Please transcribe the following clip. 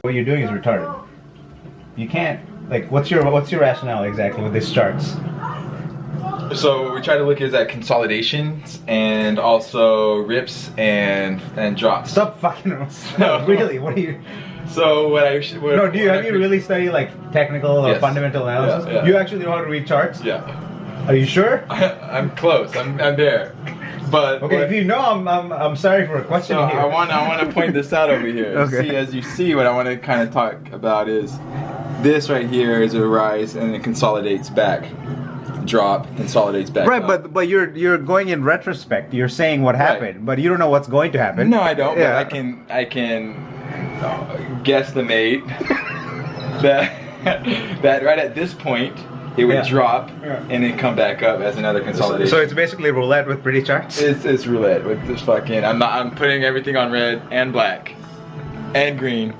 What you're doing is retarded. You can't like what's your what's your rationale exactly with these charts? So what we try to look is at consolidations and also rips and and drops. Stop fucking. No. really, what are you So what I should- what, No, do you have I you really studied like technical or Yes. fundamental analysis? Yeah, yeah. You actually know how to read charts? Yeah, Are you sure? I'm close. I'm I'm there. But Okay, what- if you know, I'm, I'm, I'm sorry for questioning So here. I want I want to point this out over here. Okay. See, as you see, what I want to kind of talk about is this right here is a rise and it consolidates back, drop, consolidates back. Right, up. but but you're you're going in retrospect. You're saying what happened, but you don't know what's going to happen. no, I don't. Yeah. But I can I can uh, guesstimate that that right at this point it would Yeah. drop Yeah. and then come back up as another consolidation. So it's basically roulette with pretty charts. It's it's roulette with this fucking. I'm not. I'm putting everything on red and black, and green,